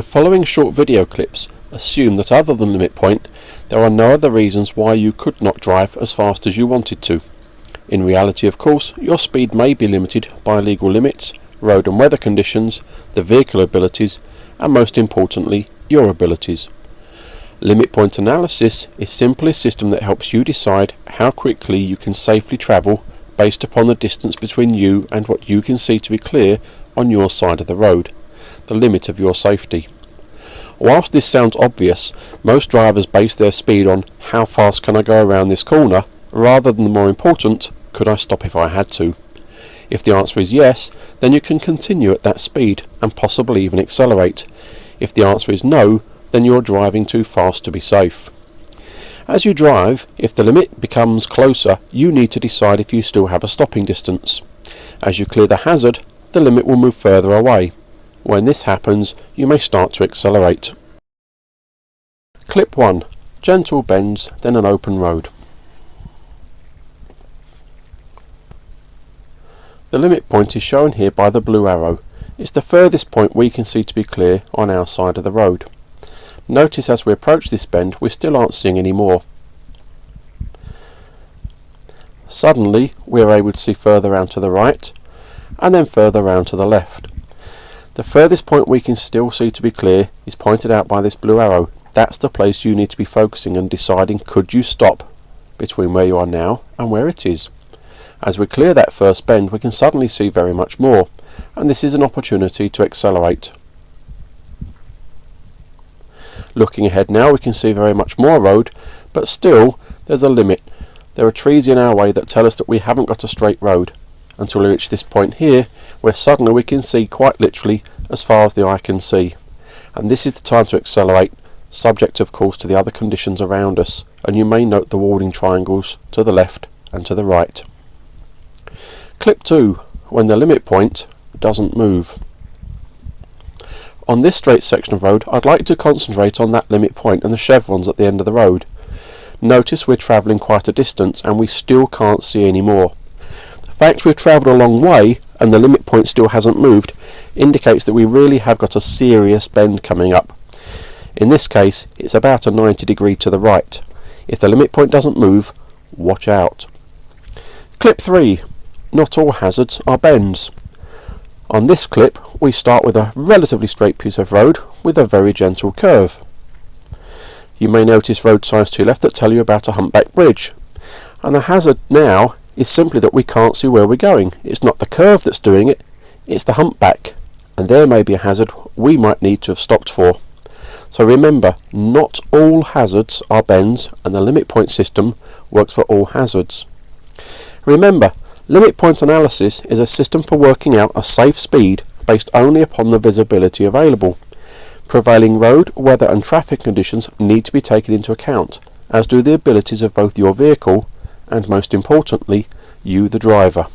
The following short video clips assume that other than limit point, there are no other reasons why you could not drive as fast as you wanted to. In reality, of course, your speed may be limited by legal limits, road and weather conditions, the vehicle abilities, and most importantly, your abilities. Limit point analysis is simply a system that helps you decide how quickly you can safely travel based upon the distance between you and what you can see to be clear on your side of the road the limit of your safety. Whilst this sounds obvious, most drivers base their speed on how fast can I go around this corner rather than the more important, could I stop if I had to? If the answer is yes, then you can continue at that speed and possibly even accelerate. If the answer is no, then you're driving too fast to be safe. As you drive, if the limit becomes closer, you need to decide if you still have a stopping distance. As you clear the hazard, the limit will move further away. When this happens, you may start to accelerate. Clip 1. Gentle bends, then an open road. The limit point is shown here by the blue arrow. It's the furthest point we can see to be clear on our side of the road. Notice as we approach this bend we still aren't seeing any more. Suddenly we are able to see further round to the right and then further round to the left. The furthest point we can still see to be clear is pointed out by this blue arrow. That's the place you need to be focusing and deciding could you stop between where you are now and where it is. As we clear that first bend we can suddenly see very much more and this is an opportunity to accelerate. Looking ahead now we can see very much more road but still there's a limit. There are trees in our way that tell us that we haven't got a straight road until we reach this point here where suddenly we can see quite literally as far as the eye can see and this is the time to accelerate subject of course to the other conditions around us and you may note the warning triangles to the left and to the right. Clip 2 when the limit point doesn't move. On this straight section of road I'd like to concentrate on that limit point and the chevrons at the end of the road. Notice we're travelling quite a distance and we still can't see any more The fact we've travelled a long way and the limit point still hasn't moved indicates that we really have got a serious bend coming up. In this case it's about a 90 degree to the right. If the limit point doesn't move, watch out. Clip 3. Not all hazards are bends. On this clip we start with a relatively straight piece of road with a very gentle curve. You may notice road signs to your left that tell you about a humpback bridge. And the hazard now is simply that we can't see where we're going. It's not the curve that's doing it, it's the humpback. And there may be a hazard we might need to have stopped for. So remember, not all hazards are bends and the limit point system works for all hazards. Remember, limit point analysis is a system for working out a safe speed based only upon the visibility available. Prevailing road, weather and traffic conditions need to be taken into account, as do the abilities of both your vehicle and most importantly, you the driver.